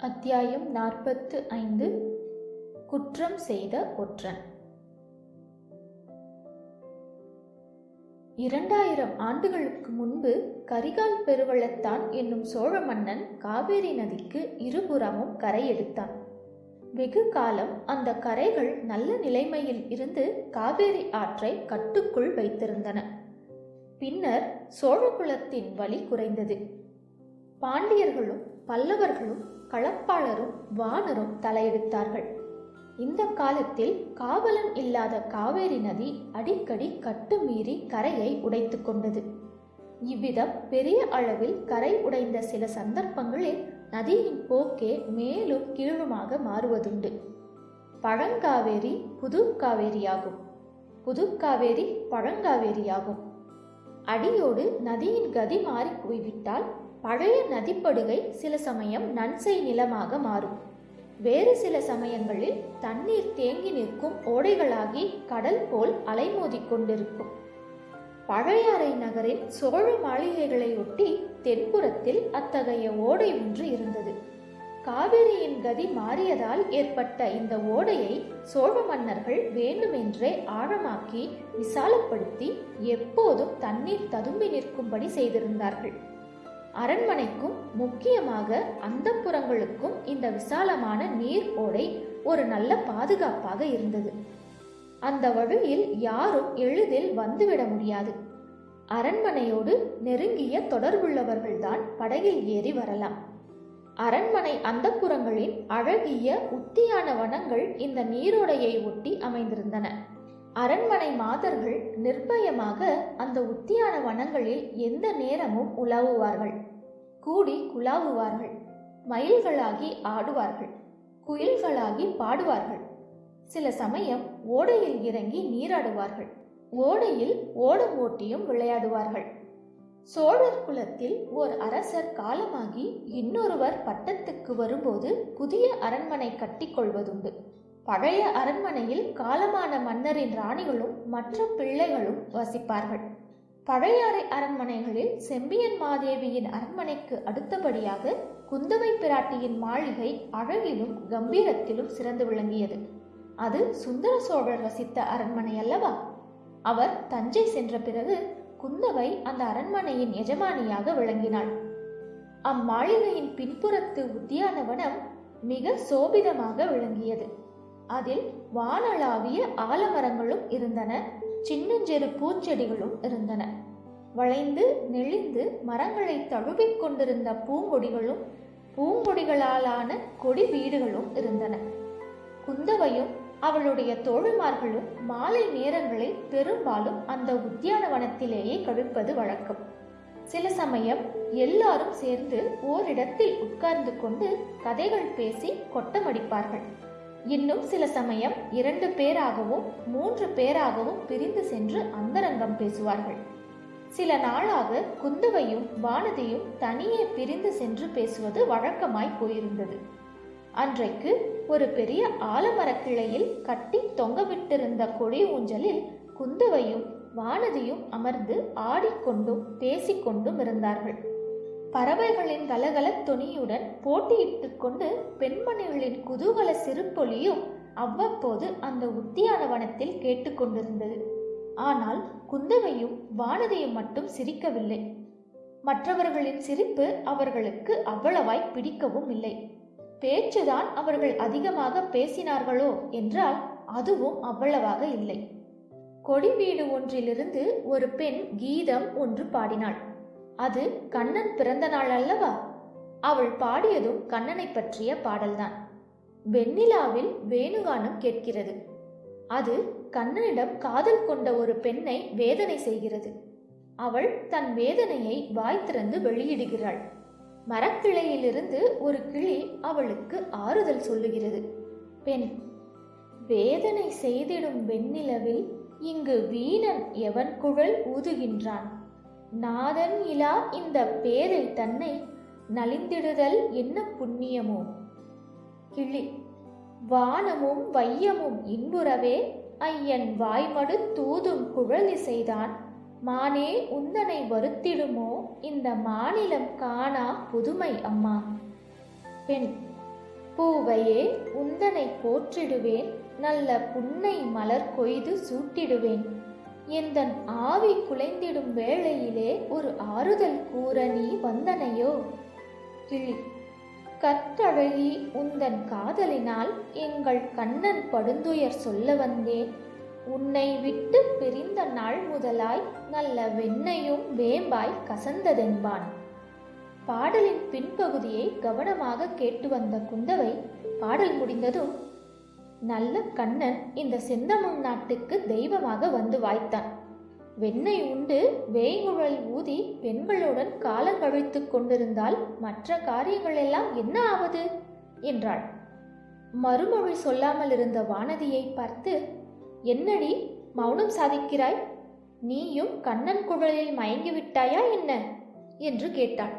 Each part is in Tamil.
அத்தியாயம் நாற்பத்து ஐந்து. குற்றம் செய்த ஒற்றன். இரண்டாயிரம் ஆண்டுகளுக்கு முன்பு கரிகால் பெருவளத்தான் என்னும் சோழ மன்னன் காவேரி நதிக்கு இருபுறமும் கரை எடுத்தான். வெகு காலம் அந்த கரைகள் நல்ல நிலைமையில் இருந்து காவேரி ஆற்றை கட்டுக்குள் வைத்திருந்தன. பின்னர் சோழகுலத்தின் வலி குறைந்தது. பாண்டியர்களும் பல்லவர்களும் களப்பாளரும் வானரும் தலையெடுத்தார்கள். இந்த காலத்தில் காவலன் இல்லாத காவேரி நதி அடிக்கடி கட்டுமீறி கரையை உடைத்து கொண்டது. இவ்விதம் பெரிய அளவில் கரை உடைந்த சில சந்தர்ப்பங்களில் நதியின் போக்கே மேலும் கீழுமாக மாறுவதுண்டு. பழங்காவேரி புது காவேரியாகும் புது காவேரி பழங்காவேரியாகும். அடியோடு நதியின் கதி மாறி போய்விட்டால் பழைய நதிப்படுகை சில சமயம் நன்சை நிலமாக மாறும். வேறு சில சமயங்களில் தண்ணீர் தேங்கி நிற்கும் ஓடைகளாகி கடல் போல் அலைமோதி கொண்டிருக்கும். பழையாறை நகரின் சோழ மாளிகைகளை ஒட்டி தென்புறத்தில் அத்தகைய ஓடை ஒன்று இருந்தது. காவிரியின் கதி மாறியதால் ஏற்பட்ட இந்த ஓடையை சோழ மன்னர்கள் வேண்டுமென்றே ஆழமாக்கி விசாலப்படுத்தி எப்போதும் தண்ணீர் ததும்பி நிற்கும்படி செய்திருந்தார்கள். அரண்மனைக்கும் முக்கியமாக அந்த புறங்களுக்கும் இந்த விசாலமான நீர் ஓடை ஒரு நல்ல பாதுகாப்பாக இருந்தது. அந்த வழியில் யாரும் எளிதில் வந்துவிட முடியாது. அரண்மனையோடு நெருங்கிய தொடர்புள்ளவர்கள்தான் படகில் ஏறி வரலாம். அரண்மனை அந்தப்புறங்களின் அழகிய உத்தியான வனங்கள் இந்த நீரோடையை ஒட்டி அமைந்திருந்தன. அரண்மனை மாதர்கள் நிர்பயமாக அந்த உத்தியான வனங்களில் எந்த நேரமும் உலாவுவார்கள். கூடி குலாவுவார்கள் மயில்களாகி ஆடுவார்கள். குயில்களாகி பாடுவார்கள். சில சமயம் ஓடையில் இறங்கி நீராடுவார்கள். ஓடையில் ஓடம் ஓட்டியும் விளையாடுவார்கள். சோழர் குலத்தில் ஓர் அரசர் காலமாகி இன்னொருவர் பட்டத்துக்கு வரும்போது புதிய அரண்மனை கட்டிக்கொள்வதுண்டு பழைய அரண்மனையில் காலமான மன்னரின் ராணிகளும் மற்ற பிள்ளைகளும் வசிப்பார்கள். பழையாறை அரண்மனைகளில் செம்பியன் மாதேவியின் அரண்மனைக்கு அடுத்தபடியாக குந்தவை பிராட்டியின் மாளிகை அழகிலும் கம்பீரத்திலும் சிறந்து விளங்கியது. அது சுந்தர சோழர் வசித்த அரண்மனை அல்லவா? அவர் தஞ்சை சென்ற பிறகு குந்தவை அந்த அரண்மனையின் எஜமானியாக விளங்கினாள். அம்மாளிகையின் பின்புறத்து உத்தியானவனம் மிக சோபிதமாக விளங்கியது. அதில் வானளாவிய ஆலமரங்களும் இருந்தன. சின்னஞ்சிறு பூச்செடிகளும் இருந்தன. வளைந்து நெளிந்து மரங்களை தழுவிக் கொண்டிருந்த பூங்கொடிகளும் பூங்கொடிகளாலான கொடி வீடுகளும் இருந்தன. குந்தவையும் அவளுடைய தோழிமார்களும் மாலை நேரங்களில் பெரும்பாலும் அந்த உத்தியானவனத்திலேயே கழிப்பது வழக்கம். சில சமயம் எல்லாரும் சேர்ந்து ஓரிடத்தில் உட்கார்ந்து கொண்டு கதைகள் பேசி கொட்டமடிப்பார்கள். இன்னும் சில சமயம் இரண்டு பேராகவும் மூன்று பேராகவும் பிரிந்து சென்று அந்தரங்கம் பேசுவார்கள். சில நாளாக குந்தவையும் வானதியும் தனியே பிரிந்து சென்று பேசுவது வழக்கமாய் போயிருந்தது. அன்றைக்கு ஒரு பெரிய ஆலமரக் கிளையில் கட்டி தொங்கவிட்டிருந்த கொடி ஊஞ்சலில் குந்தவையும் வானதியும் அமர்ந்து ஆடிக்கொண்டும் பேசிக்கொண்டும் இருந்தார்கள். பறவைகளின் கலகல துணியுடன் போட்டியிட்டுக் கொண்டு பெண்மணிகளின் குதூகல சிறுபொலியும் அவ்வப்போது அந்த உத்தியானவனத்தில் கேட்டுக்கொண்டிருந்தது ஆனால் குந்தவையும் வானதியும் மட்டும் சிரிக்கவில்லை. மற்றவர்களின் சிரிப்பு அவர்களுக்கு அவ்வளவாய் பிடிக்கவும் இல்லை. பேச்சுதான் அவர்கள் அதிகமாக பேசினார்களோ என்றால் அதுவும் அவ்வளவாக இல்லை. கொடி வீடு ஒன்றிலிருந்து ஒரு பெண் கீதம் ஒன்று பாடினாள். அது கண்ணன் பிறந்த நாள் அல்லவா? அவள் பாடியதும் கண்ணனை பற்றிய பாடல்தான். வெண்ணிலாவில் வேணுகானம் கேட்கிறது. அது கண்ணனிடம் காதல் கொண்ட ஒரு பெண்ணை வேதனை செய்கிறது. அவள் தன் வேதனையை வாய் திறந்து வெளியிடுகிறாள். மரக்கிளையிலிருந்து ஒரு கிளி அவளுக்கு ஆறுதல் சொல்லுகிறது. பெண் வேதனை செய்திடும் வெண்ணிலவில் இங்கு வீணன் எவன் குழல் ஊதுகின்றான்? நாதன் இலா இந்த பேரில் தன்னை நலிந்திடுதல் என்ன புண்ணியமோ? கிளி வானமும் வையமும் இன்புறவே ஐயன் வாய்மடு தூதும் குழலிசைதான் மானே உந்தனை வருத்திடுமோ? இந்த மாநிலம் காணா புதுமை அம்மா. பெண் பூவையே உந்தனை போற்றிடுவேன். நல்ல புன்னை மலர் கொய்து சூட்டிடுவேன். எந்தன் ஆவி குலைந்திடும் வேளையிலே ஒரு ஆறுதல் கூற நீ வந்தனையோ? கிளி கற்றழகி உந்தன் காதலினால் எங்கள் கண்ணன் படுந்துயர் சொல்ல வந்தேன். உன்னை விட்டு பிரிந்த நாள் முதலாய் நல்ல வெண்ணையும் வேம்பாய் கசந்ததென்பான். பாடலின் பின்பகுதியை கவனமாக கேட்டு வந்த குந்தவை பாடல் முடிந்ததும் நல்ல கண்ணன் இந்த செந்தமிழ் நாட்டுக்கு தெய்வமாக வந்து வாய்த்தான். வெண்ணெய் உண்டு வேய்குழல் ஊதி பெண்களுடன் காலங்கழித்துக் கொண்டிருந்தால் மற்ற காரியங்கள் எல்லாம் என்ன ஆவது? என்றாள். மறுமொழி சொல்லாமல் இருந்த வானதியை பார்த்து என்னடி மௌனம் சாதிக்கிறாய்? நீயும் கண்ணன் குழலில் மயங்கி விட்டாயா என்ன? என்று கேட்டாள்.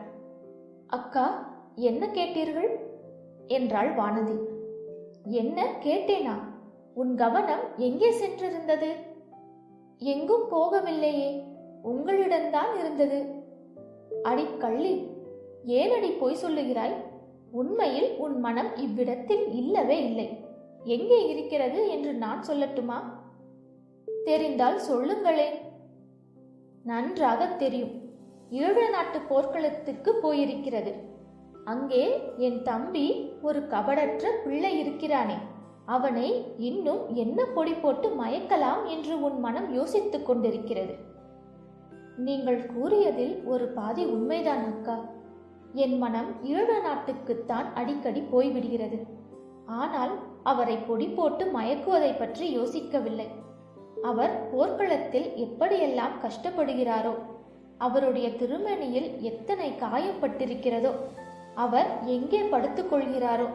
அக்கா என்ன கேட்டீர்கள்? என்றாள் வானதி. என்ன கேட்டேனா? உன் கவனம் எங்கே சென்றிருந்தது? எங்கும் போகவில்லையே உங்களிடம்தான் இருந்தது. அடி கள்ளி ஏனடி பொய் சொல்லுகிறாய்? உண்மையில் உன் மனம் இவ்விடத்தில் இல்லவே இல்லை. எங்கே இருக்கிறது என்று நான் சொல்லட்டுமா? தெரிந்தால் சொல்லுங்களே. நன்றாக தெரியும். ஈழ நாட்டு போர்க்களத்துக்கு போயிருக்கிறது. அங்கே என் தம்பி ஒரு கபடற்ற பிள்ளை இருக்கிறானே. அவனை இன்னும் என்ன பொடி போட்டு மயக்கலாம் என்று உன் மனம் யோசித்துக் கொண்டிருக்கிறது. நீங்கள் கூறியதில் ஒரு பாதி உண்மைதான் அக்கா. என் மனம் ஈழ நாட்டுக்குத்தான் அடிக்கடி போய்விடுகிறது. ஆனால் அவரை பொடி போட்டு மயக்குவதை பற்றி யோசிக்கவில்லை. அவர் போர்க்களத்தில் எப்படியெல்லாம் கஷ்டப்படுகிறாரோ அவருடைய திருமணியில் எத்தனை காயப்பட்டிருக்கிறதோ அவர் எங்கே படுத்துக் கொள்கிறாரோ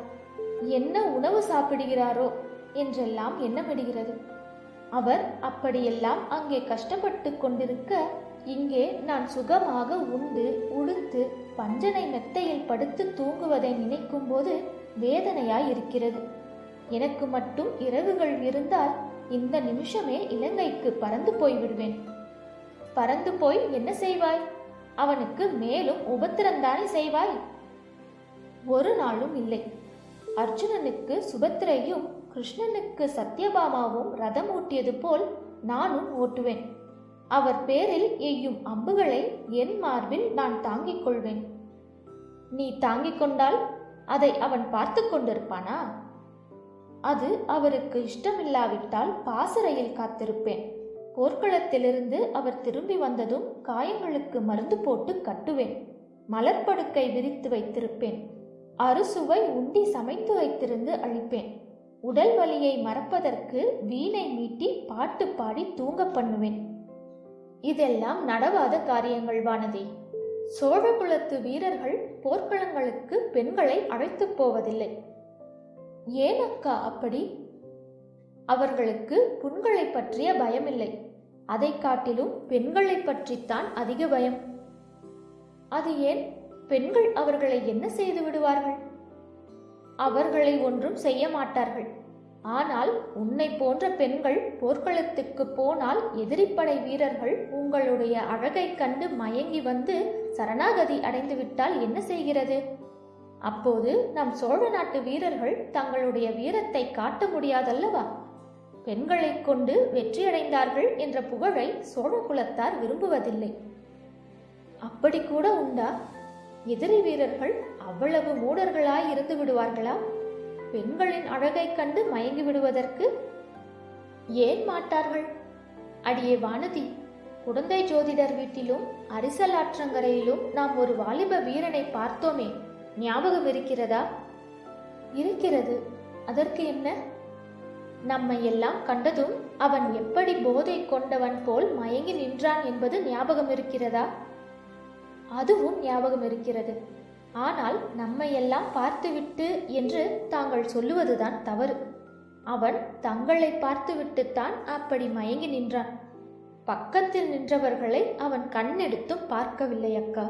என்ன உணவு சாப்பிடுகிறாரோ என்றெல்லாம் எண்ணமிடுகிறது. அவர் அப்படியெல்லாம் அங்கே கஷ்டப்பட்டு கொண்டிருக்க இங்கே நான் சுகமாக உண்டு உடுத்து பஞ்சனை மெத்தையில் படுத்து தூங்குவதை நினைக்கும் போது வேதனையாய் இருக்கிறது எனக்கு மட்டும் இரவுகள் இருந்தால் இந்த நிமிஷமே இலங்கைக்கு பறந்து போய்விடுவேன். பறந்து போய் என்ன செய்வாய்? அவனுக்கு மேலும் உபத்திரந்தானே செய்வாய்? ஒரு நாளும் இல்லை. அர்ஜுனனுக்கு சுபத்திரையும் கிருஷ்ணனுக்கு சத்யபாமாவும் ரதம் ஓட்டியது போல் நானும் ஓட்டுவேன். அவர் பேரில் எய்யும் அம்புகளை என் மார்பில் நான் தாங்கிக் கொள்வேன். நீ தாங்கிக் கொண்டால் அதை அவன் பார்த்து கொண்டிருப்பானா? அது அவருக்கு இஷ்டமில்லாவிட்டால் பாசறையில் காத்திருப்பேன். போர்க்களத்திலிருந்து அவர் திரும்பி வந்ததும் காயங்களுக்கு மருந்து போட்டு கட்டுவேன். மலர்ப்படுக்கை விரித்து வைத்திருப்பேன். அறுசுவை உண்டி சமைத்து வைத்திருந்து அழிப்பேன். உடல் வலியை மறப்பதற்கு வீணை மீட்டி பாட்டு பாடி தூங்க பண்ணுவேன். இதெல்லாம் நடவாத காரியங்கள் வானதி. சோழகுலத்து வீரர்கள் போர்க்களங்களுக்கு பெண்களை அழைத்துப் போவதில்லை. ஏன் அக்கா அப்படி? அவர்களுக்கு புண்களை பற்றிய பயமில்லை. அதை காட்டிலும் பெண்களை பற்றித்தான் அதிக பயம். அது ஏன்? பெண்கள் அவர்களை என்ன செய்து விடுவார்கள்? அவர்களை ஒன்றும் செய்ய மாட்டார்கள். ஆனால் உன்னை போன்ற பெண்கள் போர்க்களத்துக்கு போனால் எதிரிப்படை வீரர்கள் உங்களுடைய அழகைக் கண்டு மயங்கி வந்து சரணாகதி அடைந்து விட்டால் என்ன செய்கிறது? அப்போது நம் சோழ நாட்டு வீரர்கள் தங்களுடைய வீரத்தை காட்ட முடியாதல்லவா? பெண்களை கொண்டு வெற்றியடைந்தார்கள் என்ற புகழை சோழ குலத்தார் விரும்புவதில்லை. அப்படி கூட உண்டா? எதிரி வீரர்கள் அவ்வளவு மூடர்களாய் இருந்து விடுவார்களா? பெண்களின் அழகைக் கண்டு மயங்கி விடுவதற்கு ஏன் மாட்டார்கள்? அடியே வானதி குடந்தை ஜோதிடர் வீட்டிலும் அரிசலாற்றங்கரையிலும் நாம் ஒரு வாலிப வீரனை பார்த்தோமே. ஞாபகம் இருக்கிறதா. இருக்கிறது அதற்கு என்ன? நம்மை எல்லாம் கண்டதும் அவன் எப்படி போதை கொண்டவன் போல் மயங்கி நின்றான் என்பது ஞாபகம் இருக்கிறதா அதுவும் ஞாபகம் இருக்கிறது. ஆனால் நம்மையெல்லாம் பார்த்துவிட்டு என்று தாங்கள் சொல்லுவதுதான் தவறு. அவன் தங்களை பார்த்துவிட்டுத்தான் அப்படி மயங்கி நின்றான். பக்கத்தில் நின்றவர்களை அவன் கண்ணெடுத்தும் பார்க்கவில்லை அக்கா.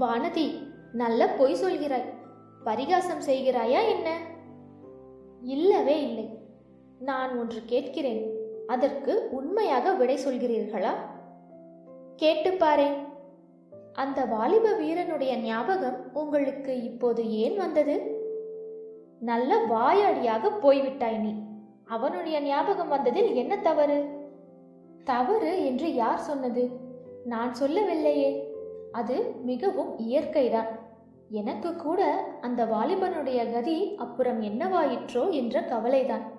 வானதி நல்ல பொய் சொல்கிறாய். பரிகாசம் செய்கிறாயா என்ன? இல்லவே இல்லை. நான் ஒன்று கேட்கிறேன். அதற்கு உண்மையாக விடை சொல்கிறீர்களா? கேட்டுப்பாரேன் அந்த வாலிப வீரனுடைய ஞாபகம் உங்களுக்கு இப்போது ஏன் வந்தது? நல்ல வாயாடியாக போய்விட்டாய் நீ. அவனுடைய ஞாபகம் வந்ததில் என்ன தவறு? தவறு என்று யார் சொன்னது? நான் சொல்லவில்லையே. அது மிகவும் இயற்கைதான். எனக்கு கூட அந்த வாலிபனுடைய கதி அப்புறம் என்னவாயிற்றோ என்ற கவலைதான்.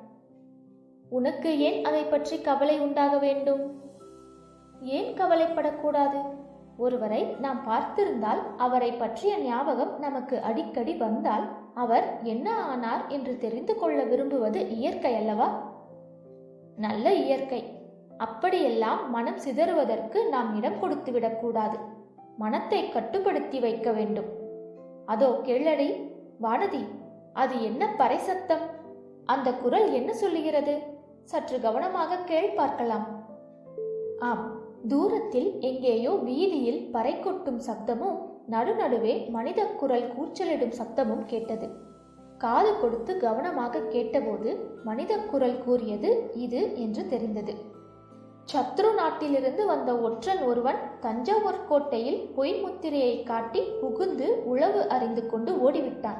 உனக்கு ஏன் அதை பற்றி கவலை உண்டாக வேண்டும்? ஏன் கவலைப்படக்கூடாது? ஒருவரை நாம் பார்த்திருந்தால் அவரை பற்றிய ஞாபகம் நமக்கு அடிக்கடி வந்தால் அவர் என்ன ஆனார் என்று தெரிந்து கொள்ள விரும்புவது இயற்கை அல்லவா? நல்ல இயற்கை. அப்படியெல்லாம் மனம் சிதறுவதற்கு நாம் இடம் கொடுத்துவிடக்கூடாது மனத்தை கட்டுப்படுத்தி வைக்க வேண்டும். அதோ கேளடி வானதி அது என்ன பறைசத்தம் அந்த குரல் என்ன சொல்லுகிறது? சற்று கவனமாக கேள் பார்க்கலாம். ஆம். தூரத்தில் எங்கேயோ வீதியில் பறை கொட்டும் சப்தமும் நடுநடுவே மனித குரல் கூச்சலிடும் சப்தமும் கேட்டது. காது கொடுத்து கவனமாக கேட்டபோது மனித குரல் கூறியது இது என்று தெரிந்தது. சத்ரு நாட்டிலிருந்து வந்த ஒற்றன் ஒருவன் தஞ்சாவூர் கோட்டையில் பொய் முத்திரையை காட்டி புகுந்து உளவு அறிந்து கொண்டு ஓடிவிட்டான்.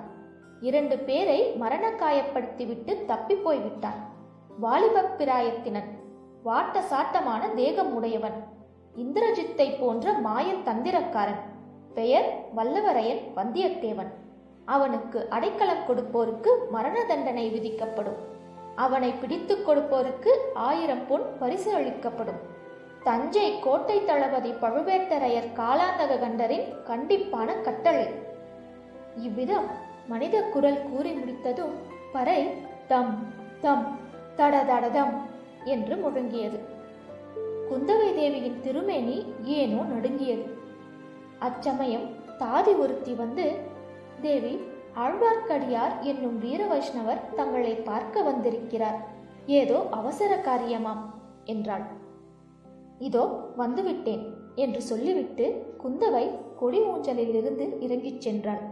இரண்டு பேரை மரண காயப்படுத்திவிட்டு தப்பி போய்விட்டான். வாலிபப் பிராயத்தினன். வாட்ட சாட்டமான தேகம் உடையவன். இந்திரஜித்தை போன்ற மாயன் தந்திரக்காரன். பெயர் வல்லவரையன் வந்தியத்தேவன். அவனுக்கு அடைக்கலம் கொடுப்போருக்கு மரண தண்டனை விதிக்கப்படும். அவனை பிடித்து கொடுப்போருக்கு ஆயிரம் பொன் பரிசு அளிக்கப்படும். தஞ்சை கோட்டை தளபதி பழுவேட்டரையர் காலாந்தக கண்டரின் கண்டிப்பான கட்டளை. இவ்விதம் மனித குரல் கூறி முடித்ததும் பறை தம் தம் தட தடதம் என்று முழங்கியது. குந்தவை தேவியின் திருமேனி ஏனோ நடுங்கியது. அச்சமயம் தாதி ஒருத்தி வந்து தேவி ஆழ்வார்க்கடியார் என்னும் வீர வைஷ்ணவர் தங்களை பார்க்க வந்திருக்கிறார். ஏதோ அவசர காரியமாம் என்றாள். இதோ வந்துவிட்டேன் என்று சொல்லிவிட்டு குந்தவை கொடி ஊஞ்சலிலிருந்து இறங்கிச் சென்றாள்.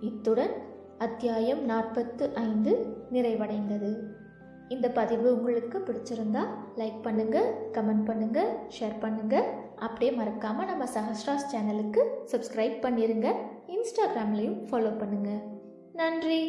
இத்துடன் அத்தியாயம் நாற்பத்து ஐந்து நிறைவடைந்தது. இந்த பதிவு உங்களுக்கு பிடிச்சிருந்தா லைக் பண்ணுங்கள் கமெண்ட் பண்ணுங்கள் ஷேர் பண்ணுங்கள் அப்படியே மறக்காமல் நம்ம சஹஸ்ராஸ் சேனலுக்கு சப்ஸ்கிரைப் பண்ணிடுங்க இன்ஸ்டாகிராம்லேயும் ஃபாலோ பண்ணுங்கள் நன்றி.